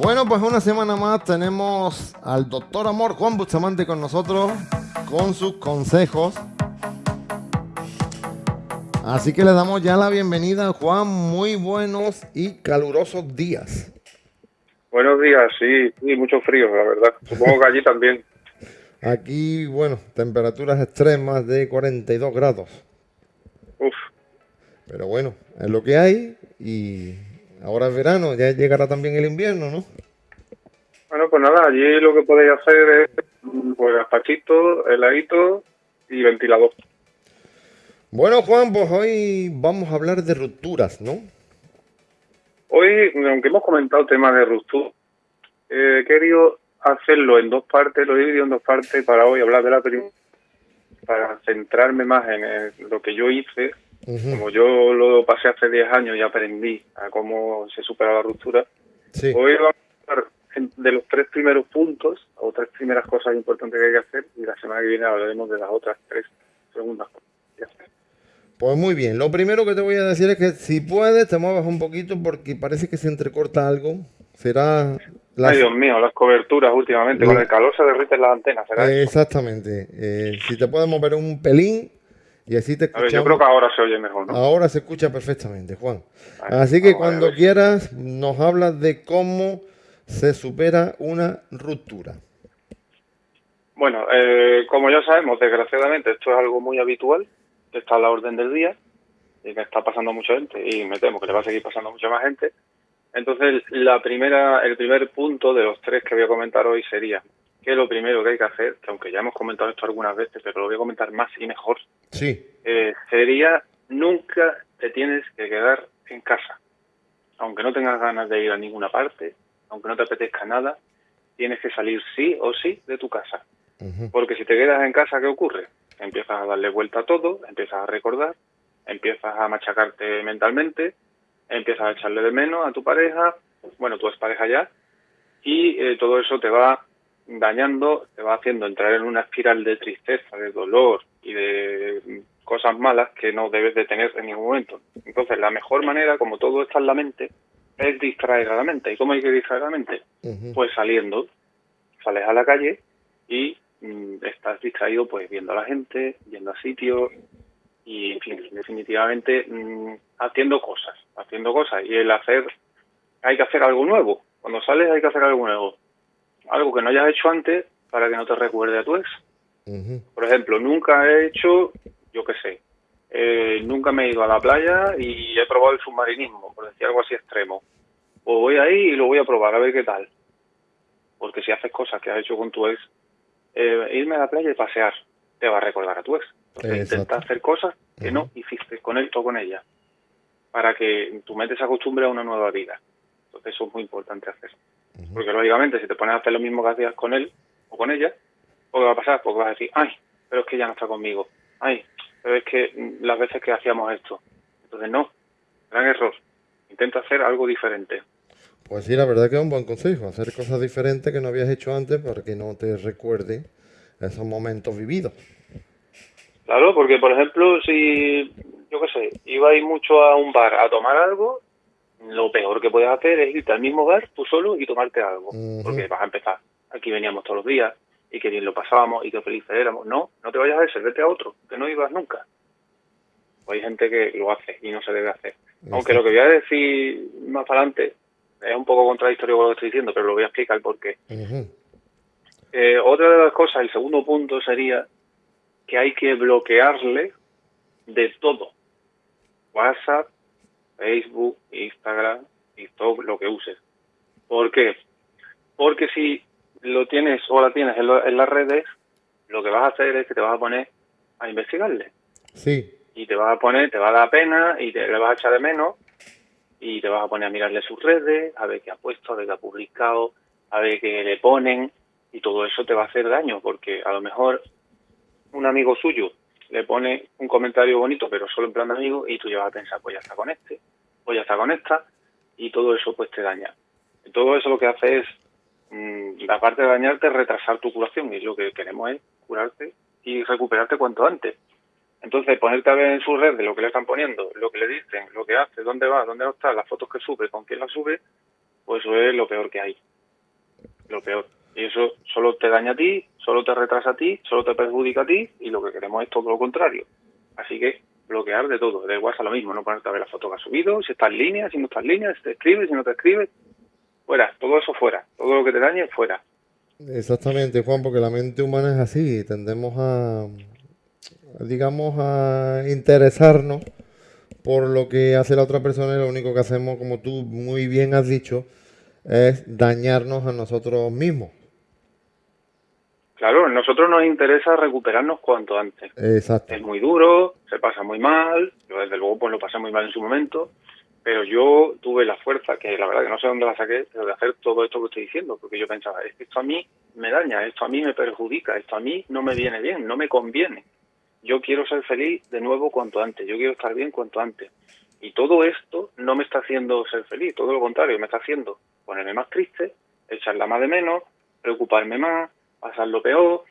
Bueno, pues una semana más tenemos al doctor Amor Juan Bustamante con nosotros, con sus consejos. Así que le damos ya la bienvenida, Juan. Muy buenos y calurosos días. Buenos días, sí, y mucho frío, la verdad. Supongo que allí también. Aquí, bueno, temperaturas extremas de 42 grados. Uf, Pero bueno, es lo que hay y ahora es verano, ya llegará también el invierno, ¿no? bueno, pues nada, allí lo que podéis hacer es pues gazpachito, heladito y ventilador. Bueno, Juan, pues hoy vamos a hablar de rupturas, ¿no? Hoy, aunque hemos comentado temas de ruptura, eh, he querido hacerlo en dos partes, lo he dividido en dos partes para hoy hablar de la primera, para centrarme más en eh, lo que yo hice. Ujú, Como yo lo pasé hace 10 años y aprendí a cómo se supera la ruptura, Sí. Hoy vamos a hablar de los tres primeros puntos o tres primeras cosas importantes que hay que hacer y la semana que viene hablaremos de las otras tres segundas cosas que hay que hacer. Pues muy bien, lo primero que te voy a decir es que si puedes te muevas un poquito porque parece que se entrecorta algo. Será la... Ay, Dios mío, las coberturas últimamente, con La- el calor se derriten las antenas, ¿será? Eh, Exactamente. Eh, si te puedes mover un pelín y así te a ver, escuchamos. yo creo que ahora se oye mejor, ¿no? Ahora se escucha perfectamente, Juan. Así que cuando quieras nos hablas de cómo se supera una ruptura. Bueno, eh, como ya sabemos, desgraciadamente esto es algo muy habitual, está a la orden del día y que está pasando a mucha gente y me temo que le va a seguir pasando a mucha más gente. Entonces, la primera, el primer punto de los tres que voy a comentar hoy sería que lo primero que hay que hacer, que aunque ya hemos comentado esto algunas veces, pero lo voy a comentar más y mejor, Sí. eh, sería nunca te tienes que quedar en casa. Aunque no tengas ganas de ir a ninguna parte, aunque no te apetezca nada, tienes que salir sí o sí de tu casa. Porque si te quedas en casa, ¿qué ocurre? Empiezas a darle vuelta a todo, empiezas a recordar, empiezas a machacarte mentalmente, empiezas a echarle de menos a tu pareja, bueno, tú eres pareja ya, y eh, todo eso te va dañando, te va haciendo entrar en una espiral de tristeza, de dolor y de cosas malas que no debes de tener en ningún momento. Entonces, la mejor manera, como todo está en la mente, es distraer a la mente. ¿Y cómo hay que distraer a la mente? Pues saliendo, sales a la calle y mm, estás distraído pues viendo a la gente, yendo a sitios y en fin, definitivamente mm, haciendo cosas, haciendo cosas y el hacer, hay que hacer algo nuevo, cuando sales hay que hacer algo nuevo, algo que no hayas hecho antes para que no te recuerde a tu ex. Por ejemplo, nunca he hecho, yo qué sé, eh, nunca me he ido a la playa y he probado el submarinismo, por decir algo así extremo. Pues voy ahí y lo voy a probar, a ver qué tal. Porque si haces cosas que has hecho con tu ex, eh, irme a la playa y pasear, te va a recordar a tu ex. Entonces Exacto. intenta hacer cosas que no hiciste con él o con ella, para que tu mente se acostumbre a una nueva vida. Entonces eso es muy importante hacer. Porque lógicamente si te pones a hacer lo mismo que hacías con él o con ella, ¿qué va a pasar? Porque vas a decir, ay, pero es que ella no está conmigo. Ay, pero es que mm, las veces que hacíamos esto. Entonces no, gran error. Intenta hacer algo diferente. Pues sí, la verdad que es un buen consejo, hacer cosas diferentes que no habías hecho antes para que no te recuerde esos momentos vividos. Claro, porque por ejemplo, si, yo qué sé, ibais mucho a un bar a tomar algo, lo peor que puedes hacer es irte al mismo bar tú solo y tomarte algo. Porque vas a empezar. Aquí veníamos todos los días y que bien lo pasábamos y que felices éramos. No, no te vayas a ese, vete a otro, que no ibas nunca. Pues hay gente que lo hace y no se debe hacer. Aunque lo que voy a decir más para adelante es un poco contradictorio con lo que estoy diciendo, pero lo voy a explicar por qué. Eh, otra de las cosas, el segundo punto sería que hay que bloquearle de todo. WhatsApp, Facebook, Instagram, TikTok, lo que uses. ¿Por qué? Porque si lo tienes o la tienes en, lo- en las redes, lo que vas a hacer es que te vas a poner a investigarle. Sí, Y te vas a poner, te va a dar pena y te le vas a echar de menos y te vas a poner a mirarle sus redes, a ver qué ha puesto, a ver qué ha publicado, a ver qué le ponen y todo eso te va a hacer daño porque a lo mejor un amigo suyo le pone un comentario bonito pero solo en plan de amigo y tú ya vas a pensar pues ya está con este, pues ya está con esta y todo eso pues te daña. Todo eso lo que hace es, mm, aparte de dañarte, retrasar tu curación y lo que queremos es curarte y recuperarte cuanto antes. Entonces, ponerte a ver en su red de lo que le están poniendo, lo que le dicen, lo que hace, dónde va, dónde no está, las fotos que sube, con quién las sube, pues eso es lo peor que hay. lo peor. Y eso solo te daña a ti, solo te retrasa a ti, solo te perjudica a ti y lo que queremos es todo lo contrario. Así que bloquear de todo, de WhatsApp lo mismo, no ponerte a ver la foto que has subido, si está en línea, si no está en línea, si te escribe, si no te escribe, fuera, todo eso fuera, todo lo que te dañe fuera. Exactamente, Juan, porque la mente humana es así, tendemos a, digamos, a interesarnos por lo que hace la otra persona y lo único que hacemos, como tú muy bien has dicho, es dañarnos a nosotros mismos. Claro, a nosotros nos interesa recuperarnos cuanto antes. Exacto. Es muy duro, se pasa muy mal, yo desde luego pues lo pasé muy mal en su momento, pero yo tuve la fuerza, que la verdad que no sé dónde la saqué, pero de hacer todo esto que estoy diciendo, porque yo pensaba, es que esto a mí me daña, esto a mí me perjudica, esto a mí no me viene bien, no me conviene. Yo quiero ser feliz de nuevo cuanto antes, yo quiero estar bien cuanto antes. Y todo esto no me está haciendo ser feliz, todo lo contrario, me está haciendo ponerme más triste, echarla más de menos, preocuparme más, pasarlo peor.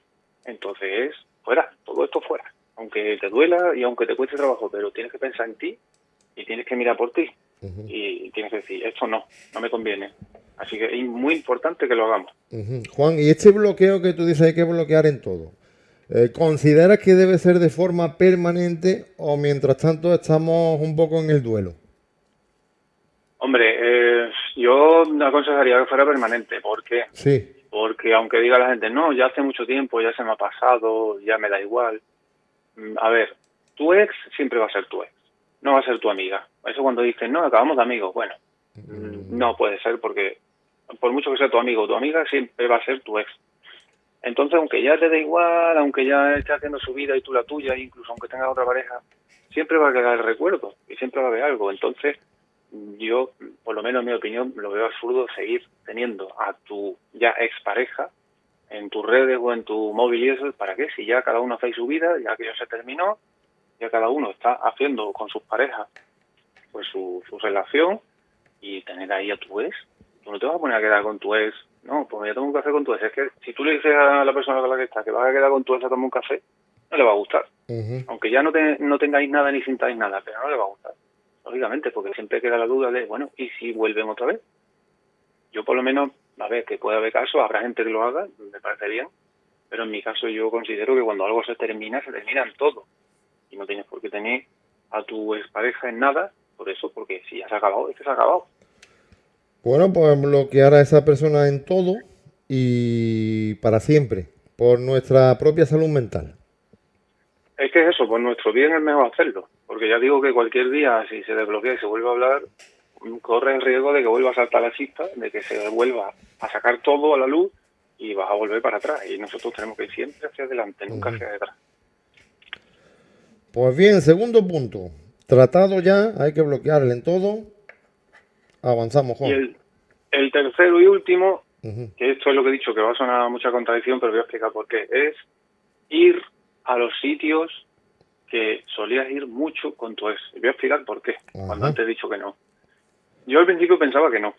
Entonces, fuera, todo esto fuera. Aunque te duela y aunque te cueste trabajo, pero tienes que pensar en ti y tienes que mirar por ti. Y tienes que decir, esto no, no me conviene. Así que es muy importante que lo hagamos. Juan, y este bloqueo que tú dices hay que bloquear en todo. Eh, ¿Consideras que debe ser de forma permanente o mientras tanto estamos un poco en el duelo? Yo aconsejaría que fuera permanente. ¿Por qué? Sí. Porque aunque diga la gente, no, ya hace mucho tiempo, ya se me ha pasado, ya me da igual. Mm, a ver, tu ex siempre va a ser tu ex, no va a ser tu amiga. Eso cuando dices, no, acabamos de amigos, bueno, mm, no puede ser porque por mucho que sea tu amigo o tu amiga, siempre va a ser tu ex. Entonces, aunque ya te dé igual, aunque ya esté haciendo su vida y tú la tuya, incluso aunque tengas otra pareja, siempre va a quedar el recuerdo y siempre va a haber algo. Entonces, yo, por lo menos en mi opinión, lo veo absurdo seguir teniendo a tu ya expareja en tus redes o en tu móvil y eso, ¿para qué? Si ya cada uno hace su vida, ya que ya se terminó, ya cada uno está haciendo con sus parejas pues su, su relación y tener ahí a tu ex, tú no te vas a poner a quedar con tu ex no, pues ya tengo un café con tu ex. Es que si tú le dices a la persona con la que está que vas a quedar con tu ex a tomar un café, no le va a gustar. Aunque ya no, te, no tengáis nada ni sintáis nada, pero no le va a gustar. Lógicamente, porque siempre queda la duda de, bueno, ¿y si vuelven otra vez? Yo por lo menos, a ver, que puede haber casos, habrá gente que lo haga, me parece bien, pero en mi caso yo considero que cuando algo se termina, se termina en todo. Y no tienes por qué tener a tu expareja en nada, por eso, porque si ya se ha acabado, es que se ha acabado. Bueno, pues bloquear a esa persona en todo y para siempre, por nuestra propia salud mental. Es que es eso, por nuestro bien es mejor hacerlo, porque ya digo que cualquier día, si se desbloquea y se vuelve a hablar, corre el riesgo de que vuelva a saltar la chispa, de que se vuelva a sacar todo a la luz y vas a volver para atrás. Y nosotros tenemos que ir siempre hacia adelante, nunca hacia detrás. Pues bien, segundo punto. Tratado ya, hay que bloquearle en todo Avanzamos, Juan. Y el, tercero y último, que esto es lo que he dicho, que va a sonar mucha contradicción, pero voy a explicar por qué, es ir a los sitios que solías ir mucho con tu ex. Y voy a explicar por qué, cuando antes he dicho que no. Yo al principio pensaba que no.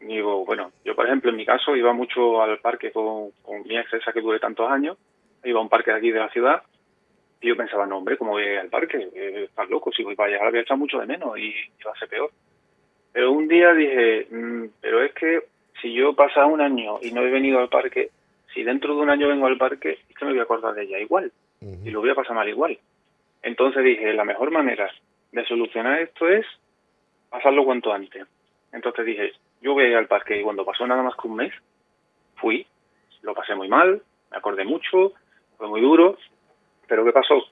Digo, bueno, yo por ejemplo en mi caso iba mucho al parque con, mi ex esa que duré tantos años, iba a un parque de aquí de la ciudad, y yo pensaba, no hombre, ¿cómo voy al parque? Eh, estás loco, si voy para allá voy a echar mucho de menos y, y va a ser peor. Pero un día dije, mm, pero es que si yo pasa un año y no he venido al parque, si dentro de un año vengo al parque, es que me voy a acordar de ella igual. Y lo voy a pasar mal igual. Entonces dije, la mejor manera de solucionar esto es pasarlo cuanto antes. Entonces dije, yo voy al parque y cuando pasó nada más que un mes, fui, lo pasé muy mal, me acordé mucho, fue muy duro, pero ¿qué pasó?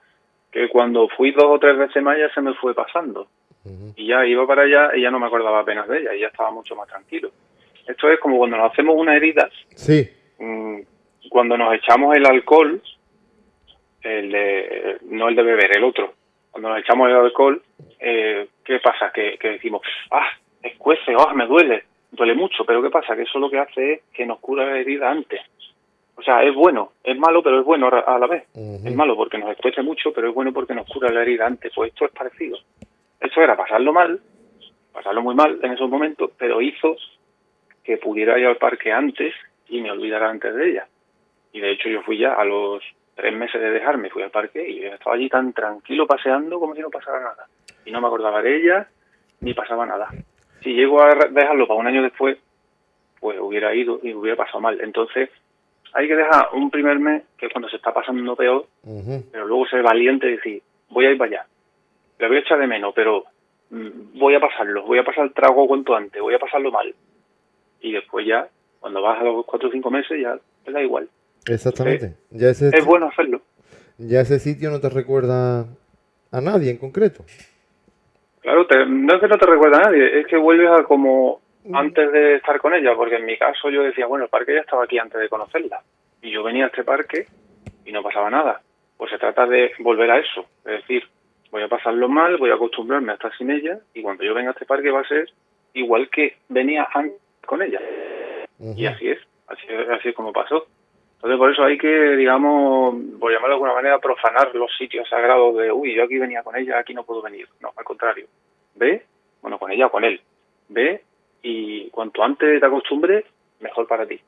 Que cuando fui dos o tres veces más ya se me fue pasando. Y ya iba para allá y ya no me acordaba apenas de ella y ya estaba mucho más tranquilo. Esto es como cuando nos hacemos una herida. Sí. Mm, cuando nos echamos el alcohol, el de, no el de beber, el otro. Cuando nos echamos el alcohol, eh, ¿qué pasa? Que, decimos, ah, escuece, ah, me duele, duele mucho, pero ¿qué pasa? Que eso lo que hace es que nos cura la herida antes. O sea, es bueno, es malo, pero es bueno a la vez. Es malo porque nos escuece mucho, pero es bueno porque nos cura la herida antes. Pues esto es parecido. Eso era pasarlo mal, pasarlo muy mal en esos momentos, pero hizo que pudiera ir al parque antes y me olvidara antes de ella. Y de hecho yo fui ya a los tres meses de dejarme, fui al parque y estaba allí tan tranquilo paseando como si no pasara nada. Y no me acordaba de ella ni pasaba nada. Si llego a dejarlo para un año después, pues hubiera ido y hubiera pasado mal. Entonces, hay que dejar un primer mes, que es cuando se está pasando peor, pero luego ser valiente y decir, voy a ir para allá. Le voy a echar de menos, pero mm, voy a pasarlo, voy a pasar el trago cuanto antes, voy a pasarlo mal. Y después ya, cuando vas a los cuatro o cinco meses, ya te da igual. Exactamente. Ya ese, Es bueno hacerlo. ya ese sitio no te recuerda a nadie en concreto. Claro, te- no es que no te recuerda a nadie, es que vuelves a como antes de estar con ella, porque en mi caso yo decía, bueno, el parque ya estaba aquí antes de conocerla. Y yo venía a este parque y no pasaba nada. Pues se trata de volver a eso, es decir, voy a pasarlo mal, voy a acostumbrarme a estar sin ella y cuando yo venga a este parque va a ser igual que venía antes con ella. Y así es, así, es- así es como pasó. Entonces por eso hay que, digamos, por llamarlo de alguna manera, profanar los sitios sagrados de, uy, yo aquí venía con ella, aquí no puedo venir. No, al contrario. Ve, bueno, con ella o con él. Ve y cuanto antes te acostumbres, mejor para ti.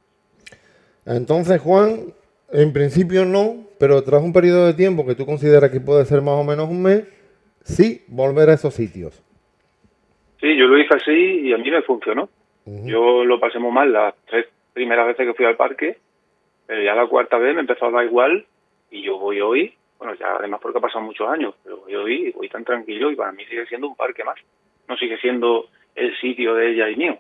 Entonces, Juan, en principio no, pero tras un periodo de tiempo que tú consideras que puede ser más o menos un mes, sí, volver a esos sitios. Sí, yo lo hice así y a mí me funcionó. Yo lo pasé muy mal las tres primeras veces que fui al parque, pero ya la cuarta vez me empezó a dar igual y yo voy hoy, bueno, ya además porque ha pasado muchos años, pero voy hoy voy tan tranquilo y para mí sigue siendo un parque más. No sigue siendo el sitio de ella y mío.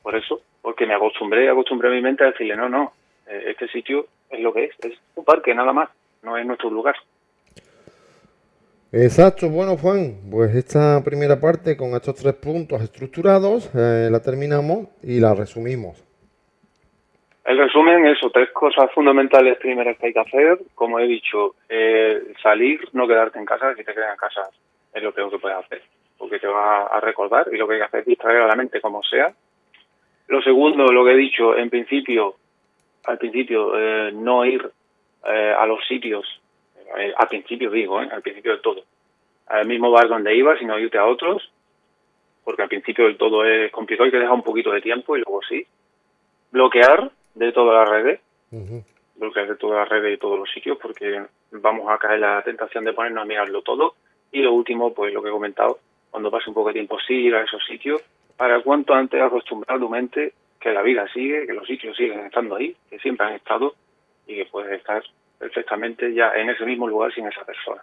Por eso, porque me acostumbré, acostumbré mi mente a decirle, no, no, eh, este sitio es lo que es, es un parque nada más, no es nuestro lugar. Exacto, bueno Juan, pues esta primera parte con estos tres puntos estructurados eh, la terminamos y la resumimos. El resumen, eso, tres cosas fundamentales primeras que hay que hacer. Como he dicho, eh, salir, no quedarte en casa. Si te quedas en casa es lo peor que puedes hacer, porque te va a recordar y lo que hay que hacer es distraer a la mente como sea. Lo segundo, lo que he dicho, en principio, al principio, eh, no ir eh, a los sitios, eh, al principio digo, al principio del todo, al mismo bar donde ibas, sino irte a otros, porque al principio del todo es complicado, hay que dejar un poquito de tiempo y luego sí. Bloquear de todas las redes, Ujú. bloquear de todas las redes y todos los sitios, porque vamos a caer la tentación de ponernos a mirarlo todo. Y lo último, pues lo que he comentado, cuando pase un poco de tiempo, sí ir a esos sitios, para cuanto antes acostumbrar tu mente que la vida sigue, que los sitios siguen estando ahí, que siempre han estado y que puedes estar perfectamente ya en ese mismo lugar sin esa persona.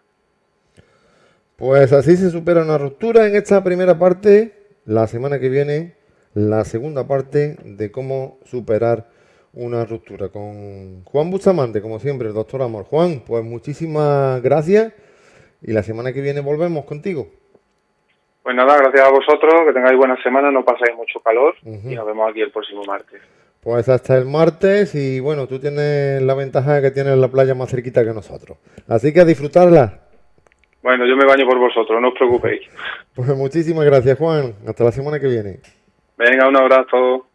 Pues así se supera una ruptura en esta primera parte. La semana que viene, la segunda parte de cómo superar una ruptura con Juan Bustamante, como siempre, el doctor Amor. Juan, pues muchísimas gracias y la semana que viene volvemos contigo. Pues nada, gracias a vosotros, que tengáis buena semana, no paséis mucho calor y nos vemos aquí el próximo martes. Pues hasta el martes y bueno, tú tienes la ventaja de que tienes la playa más cerquita que nosotros. Así que a disfrutarla. Bueno, yo me baño por vosotros, no os preocupéis. Pues muchísimas gracias Juan. Hasta la semana que viene. Venga, un abrazo.